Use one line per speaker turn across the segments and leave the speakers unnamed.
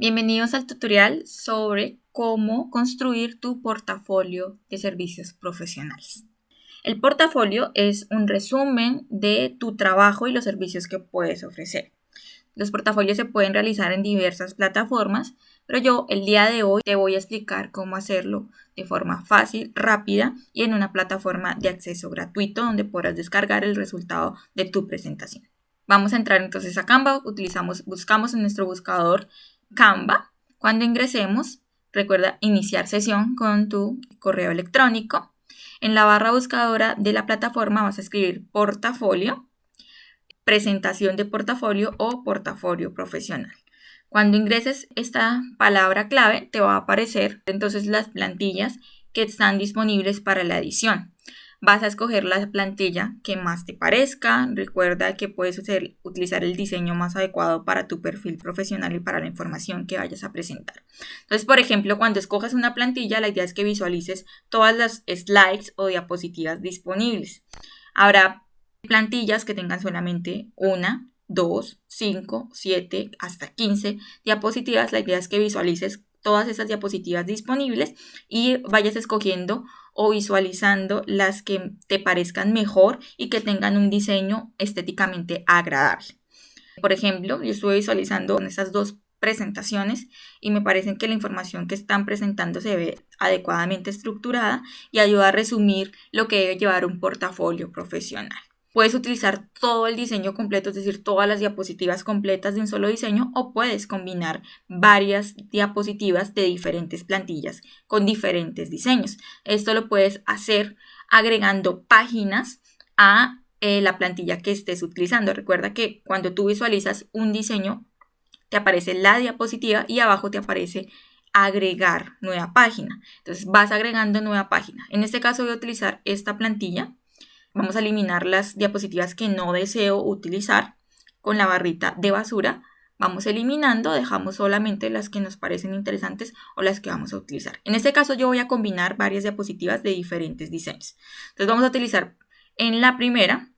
Bienvenidos al tutorial sobre cómo construir tu portafolio de servicios profesionales. El portafolio es un resumen de tu trabajo y los servicios que puedes ofrecer. Los portafolios se pueden realizar en diversas plataformas, pero yo el día de hoy te voy a explicar cómo hacerlo de forma fácil, rápida y en una plataforma de acceso gratuito donde podrás descargar el resultado de tu presentación. Vamos a entrar entonces a Canva, utilizamos, buscamos en nuestro buscador Canva. Cuando ingresemos, recuerda iniciar sesión con tu correo electrónico. En la barra buscadora de la plataforma vas a escribir portafolio, presentación de portafolio o portafolio profesional. Cuando ingreses esta palabra clave, te va a aparecer entonces las plantillas que están disponibles para la edición vas a escoger la plantilla que más te parezca. Recuerda que puedes utilizar el diseño más adecuado para tu perfil profesional y para la información que vayas a presentar. Entonces, por ejemplo, cuando escojas una plantilla, la idea es que visualices todas las slides o diapositivas disponibles. Habrá plantillas que tengan solamente una, dos, cinco, siete, hasta 15 diapositivas. La idea es que visualices todas esas diapositivas disponibles y vayas escogiendo o visualizando las que te parezcan mejor y que tengan un diseño estéticamente agradable. Por ejemplo, yo estuve visualizando en esas dos presentaciones y me parecen que la información que están presentando se ve adecuadamente estructurada y ayuda a resumir lo que debe llevar un portafolio profesional. Puedes utilizar todo el diseño completo, es decir, todas las diapositivas completas de un solo diseño o puedes combinar varias diapositivas de diferentes plantillas con diferentes diseños. Esto lo puedes hacer agregando páginas a eh, la plantilla que estés utilizando. Recuerda que cuando tú visualizas un diseño, te aparece la diapositiva y abajo te aparece agregar nueva página. Entonces vas agregando nueva página. En este caso voy a utilizar esta plantilla Vamos a eliminar las diapositivas que no deseo utilizar con la barrita de basura. Vamos eliminando, dejamos solamente las que nos parecen interesantes o las que vamos a utilizar. En este caso yo voy a combinar varias diapositivas de diferentes diseños. Entonces vamos a utilizar en la primera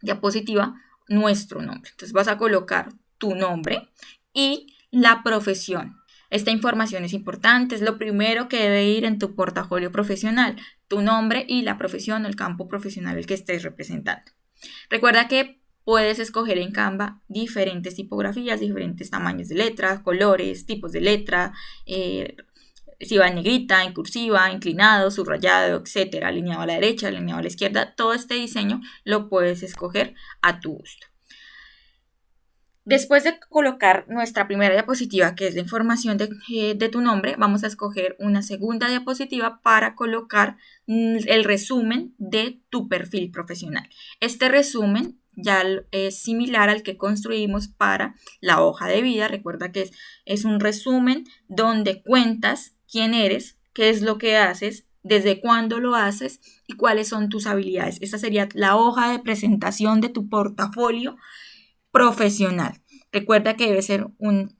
diapositiva nuestro nombre. Entonces vas a colocar tu nombre y la profesión. Esta información es importante, es lo primero que debe ir en tu portafolio profesional, tu nombre y la profesión o el campo profesional el que estés representando. Recuerda que puedes escoger en Canva diferentes tipografías, diferentes tamaños de letras, colores, tipos de letra, eh, si va en negrita, en cursiva, inclinado, subrayado, etcétera, alineado a la derecha, alineado a la izquierda, todo este diseño lo puedes escoger a tu gusto. Después de colocar nuestra primera diapositiva, que es la información eh, de, tu nombre, vamos a escoger una segunda diapositiva para colocar mm, el resumen de tu perfil profesional. Este resumen ya es similar al que construimos para la hoja de vida. Recuerda que es, es un resumen donde cuentas quién eres, qué es lo que haces, desde cuándo lo haces y cuáles son tus habilidades. Esta sería la hoja de presentación de tu portafolio profesional. Recuerda que debe ser un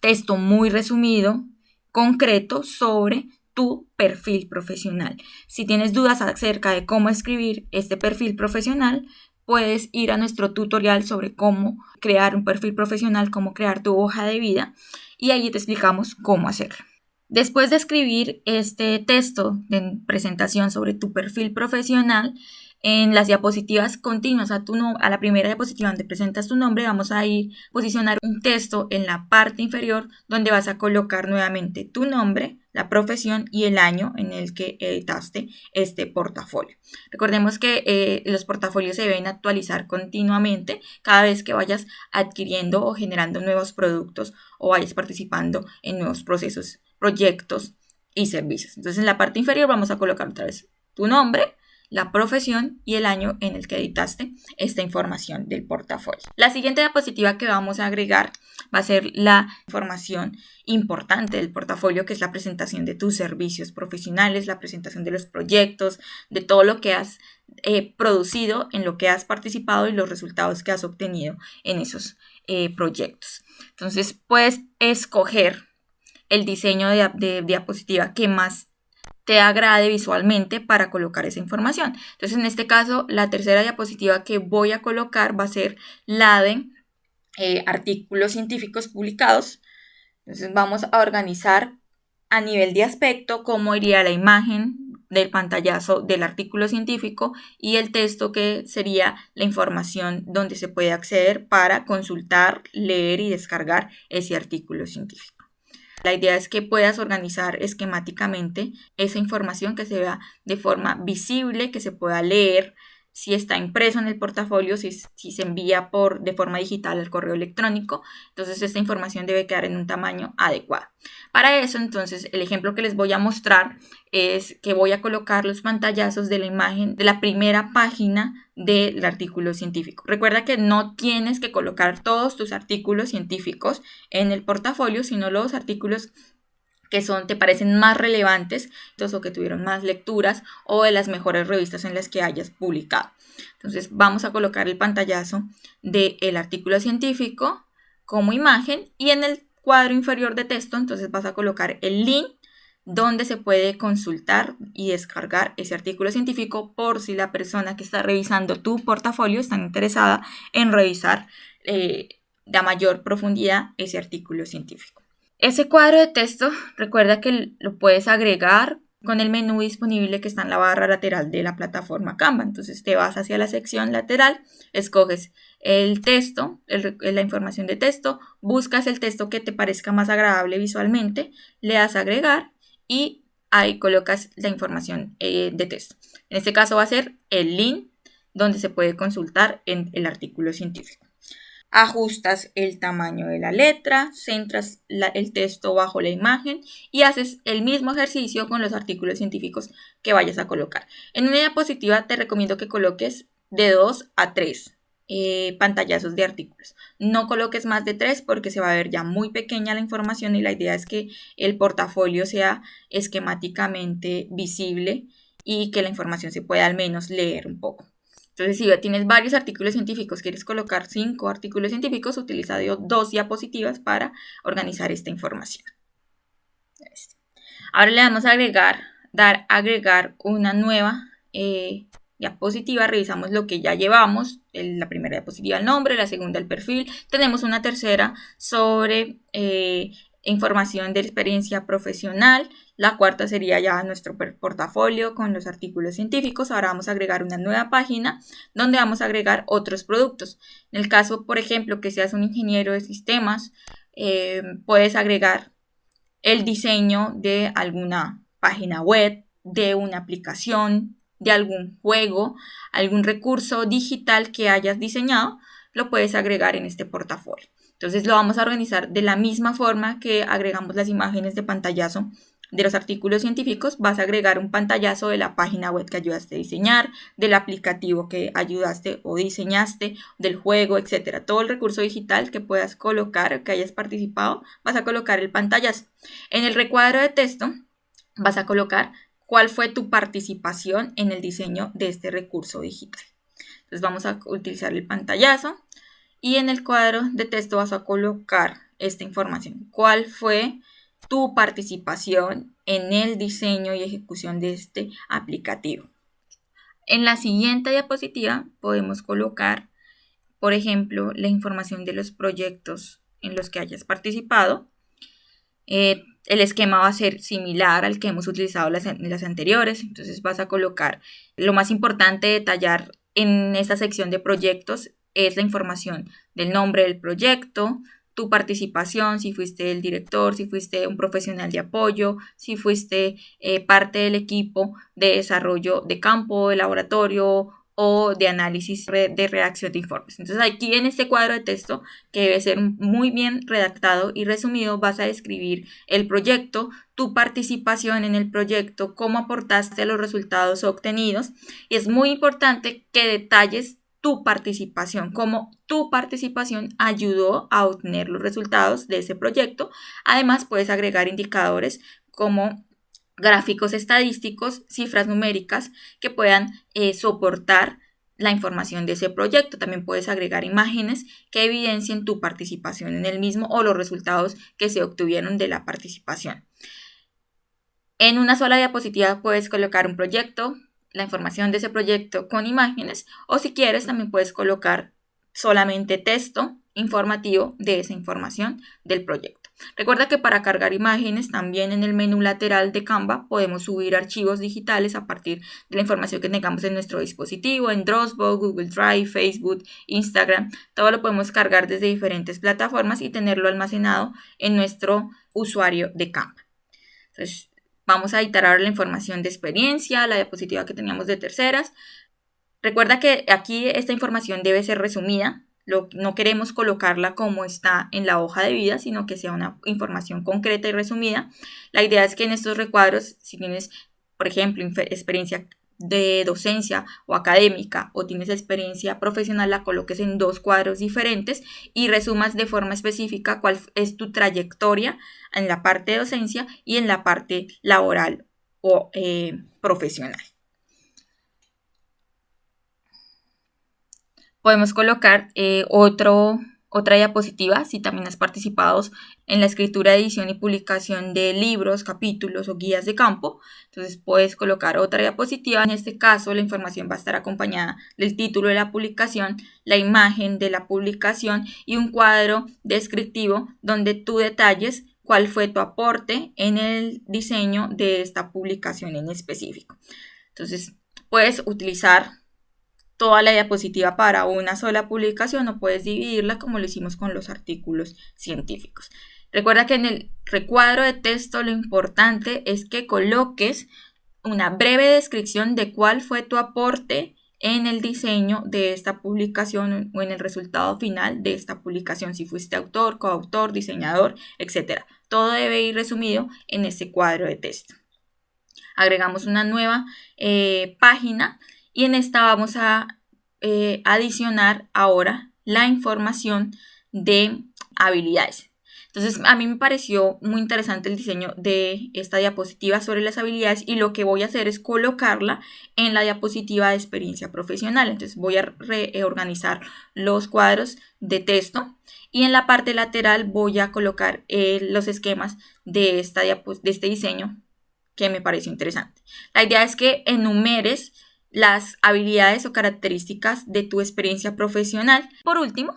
texto muy resumido, concreto sobre tu perfil profesional. Si tienes dudas acerca de cómo escribir este perfil profesional, puedes ir a nuestro tutorial sobre cómo crear un perfil profesional, cómo crear tu hoja de vida y allí te explicamos cómo hacerlo. Después de escribir este texto de presentación sobre tu perfil profesional, en las diapositivas continuas a, tu a la primera diapositiva donde presentas tu nombre, vamos a ir posicionar un texto en la parte inferior donde vas a colocar nuevamente tu nombre, la profesión y el año en el que editaste este portafolio. Recordemos que eh, los portafolios se deben actualizar continuamente cada vez que vayas adquiriendo o generando nuevos productos o vayas participando en nuevos procesos, proyectos y servicios. Entonces en la parte inferior vamos a colocar otra vez tu nombre, la profesión y el año en el que editaste esta información del portafolio. La siguiente diapositiva que vamos a agregar va a ser la información importante del portafolio, que es la presentación de tus servicios profesionales, la presentación de los proyectos, de todo lo que has eh, producido, en lo que has participado y los resultados que has obtenido en esos eh, proyectos. Entonces puedes escoger el diseño de, de diapositiva que más te agrade visualmente para colocar esa información. Entonces, en este caso, la tercera diapositiva que voy a colocar va a ser la de eh, artículos científicos publicados Entonces vamos a organizar a nivel de aspecto cómo iría la imagen del pantallazo del artículo científico y el texto que sería la información donde se puede acceder para consultar, leer y descargar ese artículo científico. La idea es que puedas organizar esquemáticamente esa información que se vea de forma visible, que se pueda leer, si está impreso en el portafolio, si, se envía por, de forma digital al correo electrónico, entonces esta información debe quedar en un tamaño adecuado. Para eso, entonces, el ejemplo que les voy a mostrar es que voy a colocar los pantallazos de la imagen de la primera página del artículo científico. Recuerda que no tienes que colocar todos tus artículos científicos en el portafolio, sino los artículos que son, te parecen más relevantes, o que tuvieron más lecturas o de las mejores revistas en las que hayas publicado. Entonces vamos a colocar el pantallazo del artículo científico como imagen y en el cuadro inferior de texto entonces vas a colocar el link donde se puede consultar y descargar ese artículo científico por si la persona que está revisando tu portafolio está interesada en revisar eh, de mayor profundidad ese artículo científico. Ese cuadro de texto, recuerda que lo puedes agregar con el menú disponible que está en la barra lateral de la plataforma Canva. Entonces te vas hacia la sección lateral, escoges el texto, la información de texto, buscas el texto que te parezca más agradable visualmente, le das a agregar y ahí colocas la información eh, de texto. En este caso va a ser el link donde se puede consultar en el artículo científico ajustas el tamaño de la letra, centras el texto bajo la imagen y haces el mismo ejercicio con los artículos científicos que vayas a colocar. En una diapositiva te recomiendo que coloques de 2 a 3 eh, pantallazos de artículos. No coloques más de 3 porque se va a ver ya muy pequeña la información y la idea es que el portafolio sea esquemáticamente visible y que la información se pueda al menos leer un poco. Entonces, si tienes varios artículos científicos, quieres colocar cinco artículos científicos, utiliza dos diapositivas para organizar esta información. Ahora le vamos a agregar, dar agregar una nueva eh, diapositiva. Revisamos lo que ya llevamos. la primera diapositiva el nombre, la segunda el perfil. Tenemos una tercera sobre eh, información de experiencia profesional. La cuarta sería ya nuestro portafolio con los artículos científicos. Ahora vamos a agregar una nueva página donde vamos a agregar otros productos. En el caso, por ejemplo, que seas un ingeniero de sistemas, eh, puedes agregar el diseño de alguna página web, de una aplicación, de algún juego, algún recurso digital que hayas diseñado, lo puedes agregar en este portafolio. Entonces lo vamos a organizar de la misma forma que agregamos las imágenes de pantallazo de los artículos científicos, vas a agregar un pantallazo de la página web que ayudaste a diseñar, del aplicativo que ayudaste o diseñaste, del juego, etcétera. Todo el recurso digital que puedas colocar, que hayas participado, vas a colocar el pantallazo. En el recuadro de texto vas a colocar cuál fue tu participación en el diseño de este recurso digital. Entonces vamos a utilizar el pantallazo y en el cuadro de texto vas a colocar esta información. ¿Cuál fue tu participación en el diseño y ejecución de este aplicativo? En la siguiente diapositiva podemos colocar, por ejemplo, la información de los proyectos en los que hayas participado. Eh, el esquema va a ser similar al que hemos utilizado en las anteriores, entonces vas a colocar lo más importante detallar en esta sección de proyectos es la información del nombre del proyecto, tu participación, si fuiste el director, si fuiste un profesional de apoyo, si fuiste eh, parte del equipo de desarrollo de campo, de laboratorio o de análisis de reacción de informes. Entonces aquí en este cuadro de texto, que debe ser muy bien redactado y resumido, vas a describir el proyecto, tu participación en el proyecto, cómo aportaste los resultados obtenidos. Y es muy importante que detalles tu participación, cómo tu participación ayudó a obtener los resultados de ese proyecto. Además, puedes agregar indicadores como gráficos estadísticos, cifras numéricas que puedan eh, soportar la información de ese proyecto. También puedes agregar imágenes que evidencien tu participación en el mismo o los resultados que se obtuvieron de la participación. En una sola diapositiva puedes colocar un proyecto, la información de ese proyecto con imágenes o si quieres también puedes colocar solamente texto informativo de esa información del proyecto. Recuerda que para cargar imágenes también en el menú lateral de Canva podemos subir archivos digitales a partir de la información que tengamos en nuestro dispositivo, en Dropbox, Google Drive, Facebook, Instagram. Todo lo podemos cargar desde diferentes plataformas y tenerlo almacenado en nuestro usuario de Canva. Entonces, vamos a editar ahora la información de experiencia, la diapositiva que teníamos de terceras. Recuerda que aquí esta información debe ser resumida, no queremos colocarla como está en la hoja de vida, sino que sea una información concreta y resumida. La idea es que en estos recuadros, si tienes, por ejemplo, experiencia de docencia o académica o tienes experiencia profesional, la coloques en dos cuadros diferentes y resumas de forma específica cuál es tu trayectoria en la parte de docencia y en la parte laboral o eh, profesional. Podemos colocar eh, otro, otra diapositiva si también has participado en la escritura, edición y publicación de libros, capítulos o guías de campo. Entonces puedes colocar otra diapositiva. En este caso la información va a estar acompañada del título de la publicación, la imagen de la publicación y un cuadro descriptivo donde tú detalles cuál fue tu aporte en el diseño de esta publicación en específico. Entonces puedes utilizar toda la diapositiva para una sola publicación o puedes dividirla como lo hicimos con los artículos científicos. Recuerda que en el recuadro de texto lo importante es que coloques una breve descripción de cuál fue tu aporte en el diseño de esta publicación o en el resultado final de esta publicación, si fuiste autor, coautor, diseñador, etc. Todo debe ir resumido en ese cuadro de texto. Agregamos una nueva eh, página y en esta vamos a eh, adicionar ahora la información de habilidades. Entonces, a mí me pareció muy interesante el diseño de esta diapositiva sobre las habilidades y lo que voy a hacer es colocarla en la diapositiva de experiencia profesional. Entonces, voy a reorganizar los cuadros de texto y en la parte lateral voy a colocar eh, los esquemas de, esta de este diseño que me pareció interesante. La idea es que enumeres las habilidades o características de tu experiencia profesional. Por último,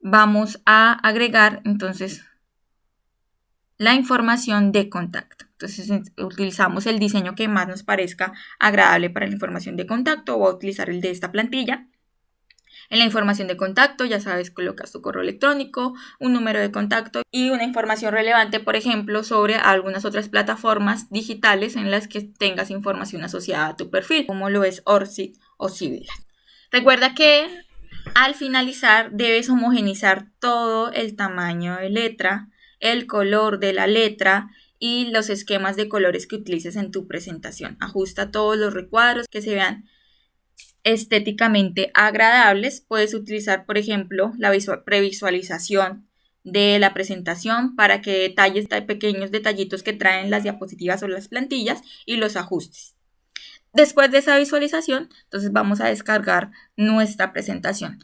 vamos a agregar entonces la información de contacto. Entonces utilizamos el diseño que más nos parezca agradable para la información de contacto. Voy a utilizar el de esta plantilla. En la información de contacto, ya sabes, colocas tu correo electrónico, un número de contacto y una información relevante, por ejemplo, sobre algunas otras plataformas digitales en las que tengas información asociada a tu perfil, como lo es Orsit o Civil. Recuerda que al finalizar debes homogenizar todo el tamaño de letra, el color de la letra y los esquemas de colores que utilices en tu presentación. Ajusta todos los recuadros que se vean estéticamente agradables. Puedes utilizar, por ejemplo, la previsualización de la presentación para que detalles pequeños detallitos que traen las diapositivas o las plantillas y los ajustes. Después de esa visualización, entonces vamos a descargar nuestra presentación.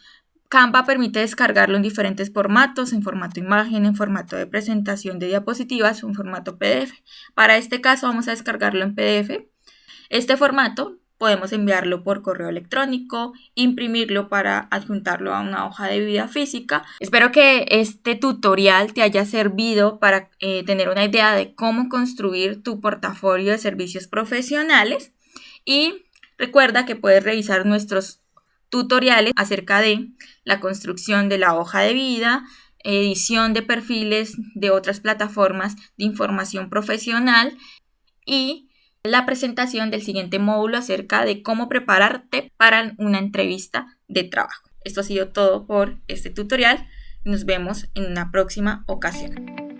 Canva permite descargarlo en diferentes formatos, en formato imagen, en formato de presentación de diapositivas, en formato PDF. Para este caso vamos a descargarlo en PDF. Este formato podemos enviarlo por correo electrónico, imprimirlo para adjuntarlo a una hoja de vida física. Espero que este tutorial te haya servido para eh, tener una idea de cómo construir tu portafolio de servicios profesionales y recuerda que puedes revisar nuestros tutoriales acerca de la construcción de la hoja de vida, edición de perfiles de otras plataformas de información profesional y la presentación del siguiente módulo acerca de cómo prepararte para una entrevista de trabajo. Esto ha sido todo por este tutorial. Nos vemos en una próxima ocasión.